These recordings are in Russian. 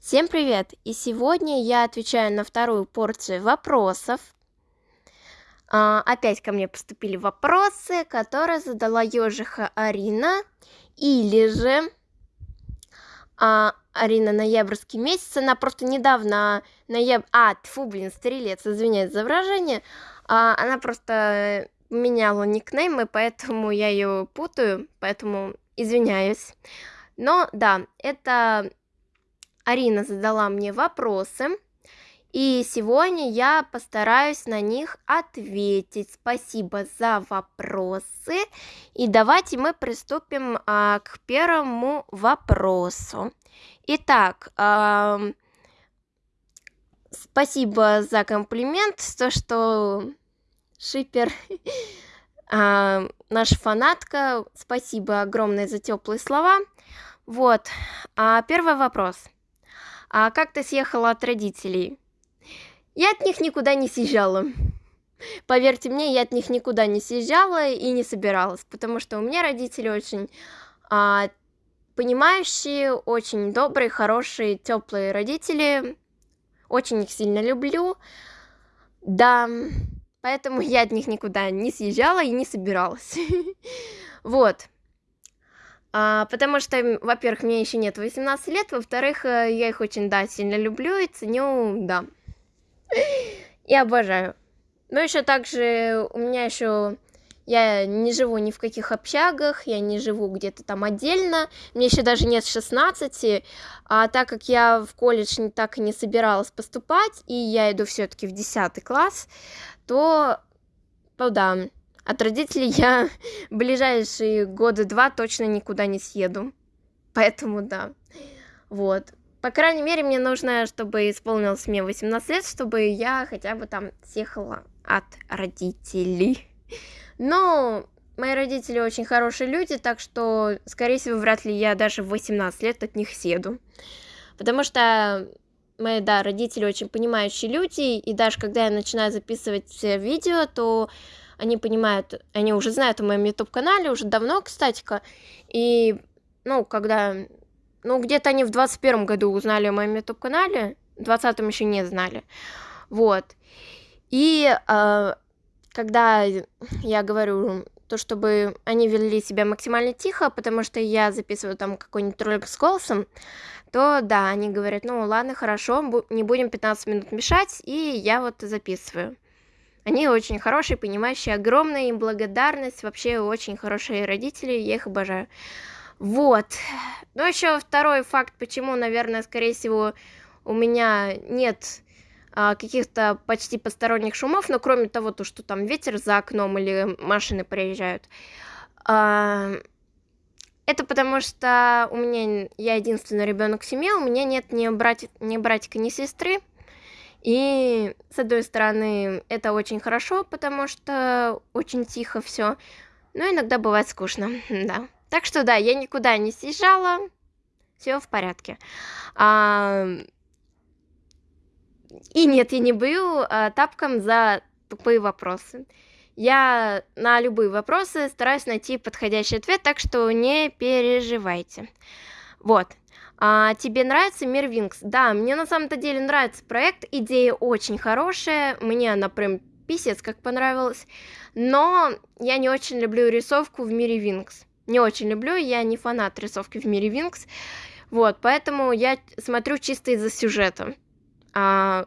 Всем привет! И сегодня я отвечаю на вторую порцию вопросов. А, опять ко мне поступили вопросы, которые задала ежиха Арина. Или же а, Арина ноябрьский месяц, она просто недавно ноябрь... А, тьфу, блин, стрелец, извиняюсь за выражение. А, она просто меняла никнейм, и поэтому я ее путаю, поэтому извиняюсь. Но да, это Арина задала мне вопросы, и сегодня я постараюсь на них ответить. Спасибо за вопросы. И давайте мы приступим а, к первому вопросу. Итак, а, спасибо за комплимент, то, что шипер а, наша фанатка. Спасибо огромное за теплые слова. Вот, а, первый вопрос а как ты съехала от родителей? Я от них никуда не съезжала. Поверьте мне я от них никуда не съезжала и не собиралась потому что у меня родители очень а, понимающие очень добрые хорошие теплые родители. Очень их сильно люблю. Да поэтому я от них никуда не съезжала и не собиралась. Вот а, потому что, во-первых, мне еще нет 18 лет, во-вторых, э, я их очень, да, сильно люблю и ценю, да. И обожаю. Но еще также у меня еще я не живу ни в каких общагах, я не живу где-то там отдельно, мне еще даже нет 16, а так как я в колледж так и не собиралась поступать, и я иду все-таки в 10 класс, то, то да, от родителей я ближайшие годы два точно никуда не съеду. Поэтому да. Вот. По крайней мере, мне нужно, чтобы исполнилось мне 18 лет, чтобы я хотя бы там съехала от родителей. Но мои родители очень хорошие люди, так что, скорее всего, вряд ли я даже в 18 лет от них съеду. Потому что мои, да, родители очень понимающие люди, и даже когда я начинаю записывать видео, то они понимают, они уже знают о моем YouTube-канале уже давно, кстати-ка, и, ну, когда, ну, где-то они в 21 году узнали о моем YouTube-канале, в 20 еще не знали, вот, и э, когда я говорю то, чтобы они вели себя максимально тихо, потому что я записываю там какой-нибудь ролик с голосом, то да, они говорят, ну ладно, хорошо, не будем 15 минут мешать, и я вот записываю. Они очень хорошие, понимающие, огромная им благодарность, вообще очень хорошие родители, я их обожаю. Вот. Ну, еще второй факт, почему, наверное, скорее всего, у меня нет а, каких-то почти посторонних шумов, но кроме того, то, что там ветер за окном или машины проезжают. А, это потому что у меня я единственный ребенок в семье, у меня нет ни, брати, ни братика, ни сестры. И с одной стороны, это очень хорошо, потому что очень тихо все, но иногда бывает скучно, да. Так что да, я никуда не съезжала, все в порядке. А... И нет, я не бою а, тапком за тупые вопросы. Я на любые вопросы стараюсь найти подходящий ответ, так что не переживайте. Вот. А тебе нравится мир Винкс? Да, мне на самом-то деле нравится проект, идея очень хорошая, мне она прям писец как понравилась, но я не очень люблю рисовку в мире Винкс. Не очень люблю, я не фанат рисовки в мире Винкс, вот, поэтому я смотрю чисто из-за сюжета. А,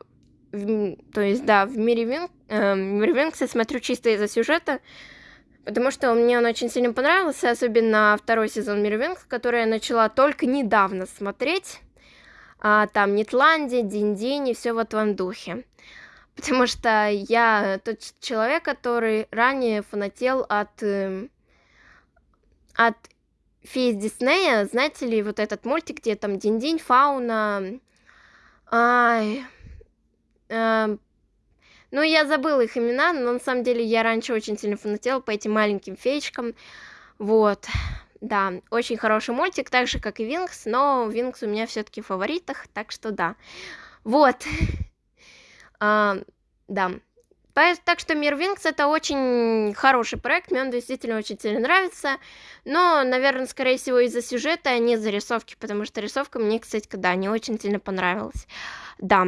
в, то есть, да, в мире, Винк, э, мире Винкс я смотрю чисто из-за сюжета, потому что мне он очень сильно понравился, особенно второй сезон Мирвинг, который я начала только недавно смотреть. А, там Нетландия, Динь-Динь и все в этом духе. Потому что я тот человек, который ранее фанател от, э, от фей Диснея, знаете ли, вот этот мультик, где там Динь-Динь, Фауна, ай, э, ну, я забыла их имена, но на самом деле я раньше очень сильно фанатела по этим маленьким феечкам. Вот. Да, очень хороший мультик, так же, как и Винкс, но Винкс у меня все-таки в фаворитах, так что да. Вот. А, да. Так что Мир Винкс это очень хороший проект, мне он действительно очень сильно нравится. Но, наверное, скорее всего из-за сюжета, а не из-за рисовки, потому что рисовка мне, кстати, да, не очень сильно понравилась. Да.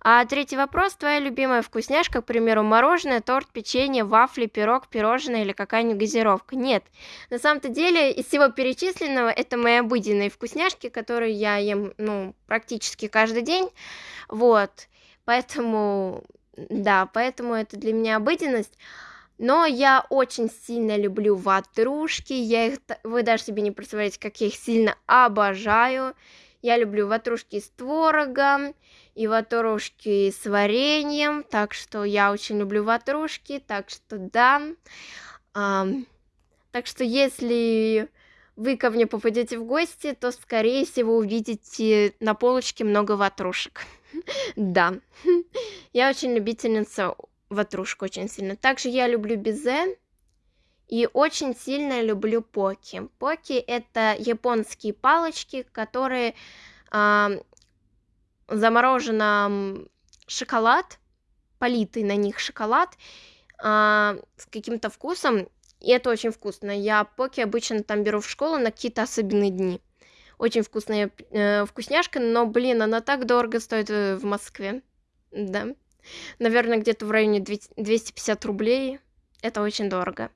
А третий вопрос. Твоя любимая вкусняшка, к примеру, мороженое, торт, печенье, вафли, пирог, пирожное или какая-нибудь газировка? Нет. На самом-то деле, из всего перечисленного, это мои обыденные вкусняшки, которые я ем, ну, практически каждый день. Вот. Поэтому да, поэтому это для меня обыденность. Но я очень сильно люблю ватрушки, я их, вы даже себе не представляете, как я их сильно обожаю. Я люблю ватрушки с творогом и ватрушки с вареньем, так что я очень люблю ватрушки, так что да. А, так что если вы ко мне попадете в гости, то, скорее всего, увидите на полочке много ватрушек. Да, я очень любительница ватрушек, очень сильно. Также я люблю безе и очень сильно люблю поки. Поки это японские палочки, которые э, заморожен шоколад, политый на них шоколад э, с каким-то вкусом, и это очень вкусно. Я поки обычно там беру в школу на какие-то особенные дни. Очень вкусная э, вкусняшка, но, блин, она так дорого стоит э, в Москве. Да. Наверное, где-то в районе 250 рублей. Это очень дорого.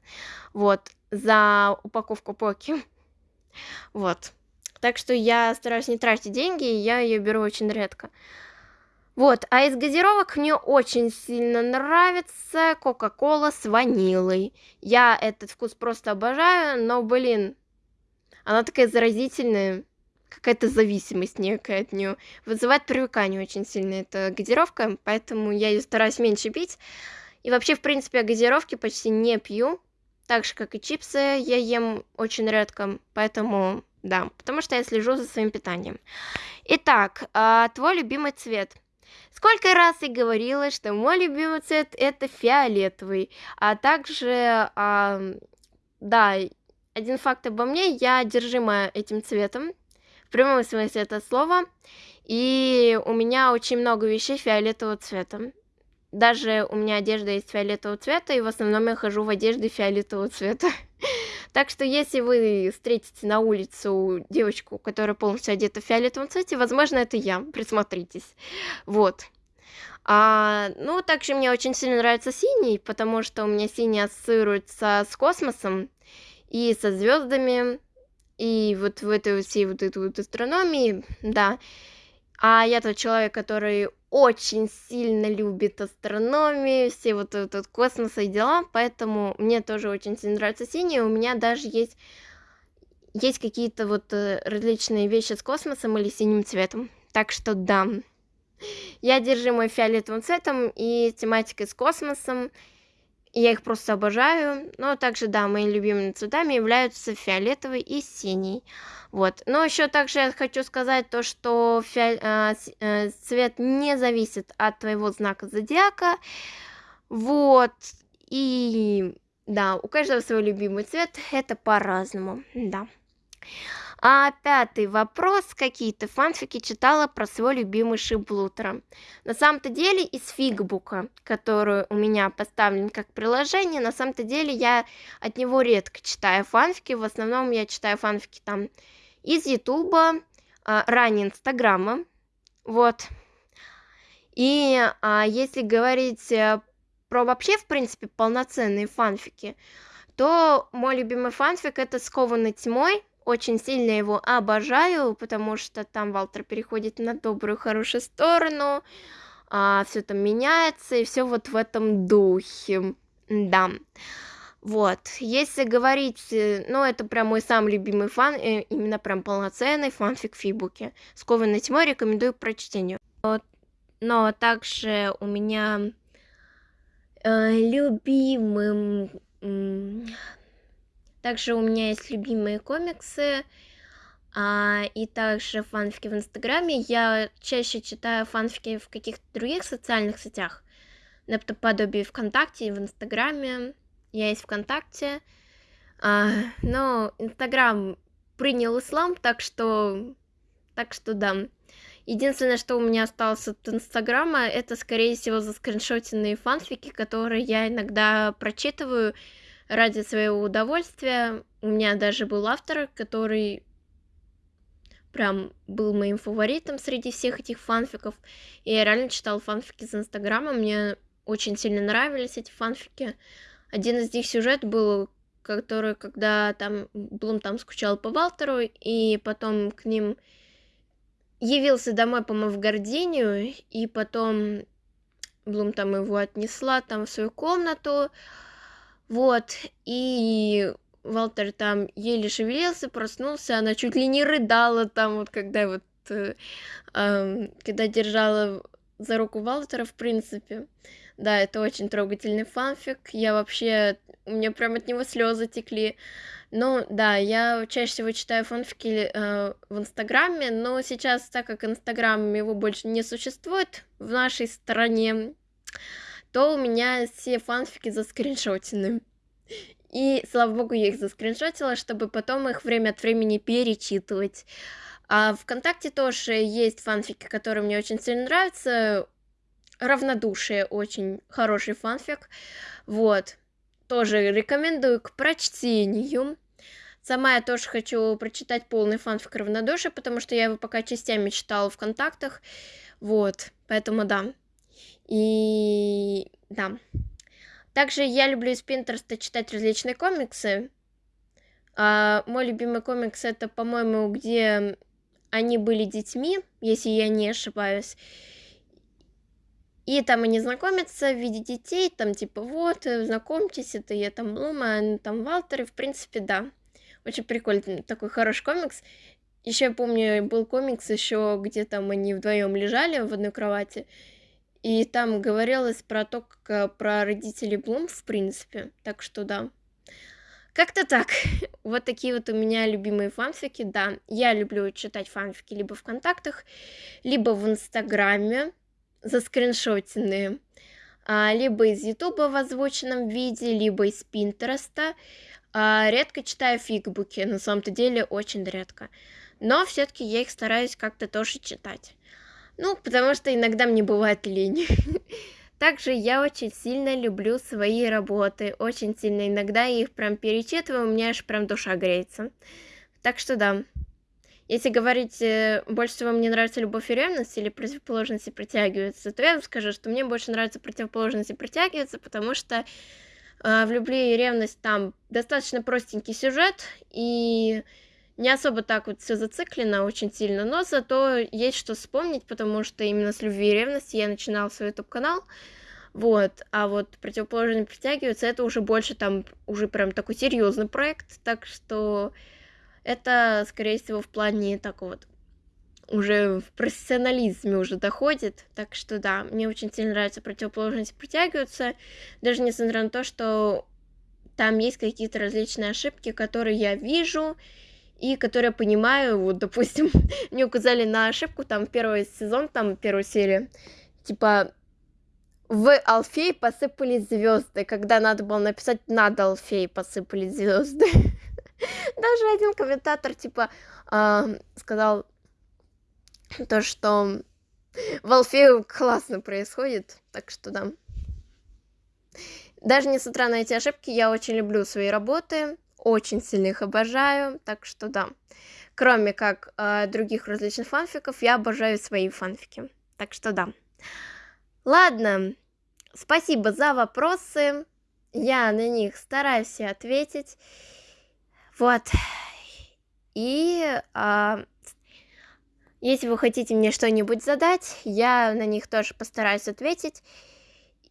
Вот. За упаковку поки. Вот. Так что я стараюсь не тратить деньги, и я ее беру очень редко. Вот, а из газировок мне очень сильно нравится Кока-Кола с ванилой. Я этот вкус просто обожаю, но, блин, она такая заразительная какая-то зависимость некая от нее. Вызывает привыкание очень сильно эта газировка, поэтому я ее стараюсь меньше пить. И вообще, в принципе, я газировки почти не пью, так же, как и чипсы я ем очень редко, поэтому да, потому что я слежу за своим питанием. Итак, а, твой любимый цвет. Сколько раз я говорила, что мой любимый цвет это фиолетовый, а также, да, один факт обо мне, я одержима этим цветом, прямом смысле это слова. И у меня очень много вещей фиолетового цвета. Даже у меня одежда есть фиолетового цвета, и в основном я хожу в одежде фиолетового цвета. Так что если вы встретите на улицу девочку, которая полностью одета в фиолетовом цвете, возможно, это я. Присмотритесь. Вот. А, ну, также мне очень сильно нравится синий, потому что у меня синий ассоциируется с космосом и со звездами, и вот в этой всей вот этой вот астрономии, да. А я тот человек, который очень сильно любит астрономию, все вот этот космос и дела, поэтому мне тоже очень сильно нравится синий. У меня даже есть есть какие-то вот э, различные вещи с космосом или синим цветом. Так что да. Я держу мой фиолетовым цветом и тематикой с космосом. Я их просто обожаю. Но также, да, моими любимыми цветами являются фиолетовый и синий. Вот. Но еще также я хочу сказать то, что фи... э, э, цвет не зависит от твоего знака зодиака. Вот. И да, у каждого свой любимый цвет. Это по-разному. Да. А пятый вопрос. Какие то фанфики читала про свой любимый Шиблутера? На самом-то деле из фигбука, который у меня поставлен как приложение, на самом-то деле я от него редко читаю фанфики. В основном я читаю фанфики там из Ютуба, а, ранее Инстаграма. Вот. И а, если говорить э, про вообще, в принципе, полноценные фанфики, то мой любимый фанфик это «Скованный тьмой», очень сильно его обожаю, потому что там Валтер переходит на добрую, хорошую сторону, а, все там меняется, и все вот в этом духе, да. Вот, если говорить, э, ну, это прям мой самый любимый фан, э, именно прям полноценный фанфик в Фибуке. «Скованной тьмой» рекомендую к прочтению. Вот. Но также у меня э, любимым также у меня есть любимые комиксы, а, и также фанфики в Инстаграме. Я чаще читаю фанфики в каких-то других социальных сетях, наподобие ВКонтакте и в Инстаграме. Я есть ВКонтакте. А, но Инстаграм принял ислам, так что, так что да. Единственное, что у меня осталось от Инстаграма, это, скорее всего, заскриншотенные фанфики, которые я иногда прочитываю ради своего удовольствия. У меня даже был автор, который прям был моим фаворитом среди всех этих фанфиков. И я реально читала фанфики из Инстаграма, мне очень сильно нравились эти фанфики. Один из них сюжет был, который, когда там Блум там скучал по Валтеру, и потом к ним явился домой, по-моему, в Гординию, и потом Блум там его отнесла там в свою комнату, вот, и Валтер там еле шевелился, проснулся, она чуть ли не рыдала там, вот когда вот, э, э, когда держала за руку Валтера, в принципе. Да, это очень трогательный фанфик. Я вообще... У меня прям от него слезы текли. Ну, да, я чаще всего читаю фанфики э, в Инстаграме, но сейчас, так как Инстаграм его больше не существует в нашей стране, то у меня все фанфики заскриншотены. И, слава богу, я их заскриншотила, чтобы потом их время от времени перечитывать. А ВКонтакте тоже есть фанфики, которые мне очень сильно нравятся. Равнодушие очень хороший фанфик. Вот. Тоже рекомендую к прочтению. Сама я тоже хочу прочитать полный фанфик равнодушия, потому что я его пока частями читала в контактах. Вот. Поэтому да. И да. Также я люблю из Пинтерста читать различные комиксы. А, мой любимый комикс это, по-моему, где они были детьми, если я не ошибаюсь. И там они знакомятся в виде детей, там типа вот, знакомьтесь, это я там Блума, там Валтер, и в принципе, да. Очень прикольный, такой хороший комикс. Еще я помню, был комикс еще, где там они вдвоем лежали в одной кровати, и там говорилось про то, как про родителей Блум, в принципе. Так что да. Как-то так. Вот такие вот у меня любимые фанфики. Да, я люблю читать фанфики либо в контактах, либо в Инстаграме, заскриншотенные, а, либо из Ютуба в озвученном виде, либо из Пинтереста. А, редко читаю фигбуки, на самом-то деле очень редко. Но все-таки я их стараюсь как-то тоже читать. Ну, потому что иногда мне бывает лень. Также я очень сильно люблю свои работы, очень сильно. Иногда я их прям перечитываю, у меня аж прям душа греется. Так что да. Если говорить, э, больше всего мне нравится любовь и ревность или противоположности притягиваются, то я вам скажу, что мне больше нравится противоположности притягиваются, потому что э, в любви и ревность там достаточно простенький сюжет, и не особо так вот все зациклено очень сильно, но зато есть что вспомнить, потому что именно с любви и ревности я начинала свой YouTube-канал, вот, а вот противоположные притягиваются, это уже больше там, уже прям такой серьезный проект, так что это, скорее всего, в плане такого вот уже в профессионализме уже доходит, так что да, мне очень сильно нравится противоположности притягиваются, даже несмотря на то, что там есть какие-то различные ошибки, которые я вижу, и которые понимаю, вот, допустим, мне указали на ошибку, там, первый сезон, там, первая серия, типа, в Алфей посыпались звезды, когда надо было написать над Алфей посыпались звезды. Даже один комментатор, типа, сказал то, что в Алфею классно происходит, так что да. Даже несмотря на эти ошибки, я очень люблю свои работы, очень сильно их обожаю, так что да. Кроме как э, других различных фанфиков, я обожаю свои фанфики. Так что да. Ладно, спасибо за вопросы. Я на них стараюсь ответить. Вот. И э, если вы хотите мне что-нибудь задать, я на них тоже постараюсь ответить.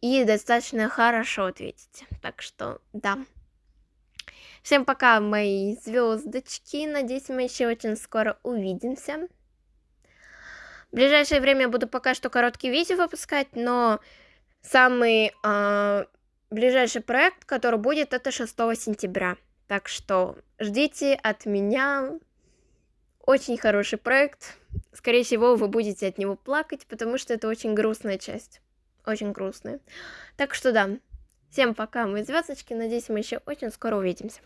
И достаточно хорошо ответить. Так что да. Всем пока, мои звездочки. Надеюсь, мы еще очень скоро увидимся. В ближайшее время буду пока что короткие видео выпускать, но самый э, ближайший проект, который будет, это 6 сентября. Так что ждите от меня очень хороший проект. Скорее всего, вы будете от него плакать, потому что это очень грустная часть. Очень грустная. Так что да. Всем пока, мои звездочки. Надеюсь, мы еще очень скоро увидимся.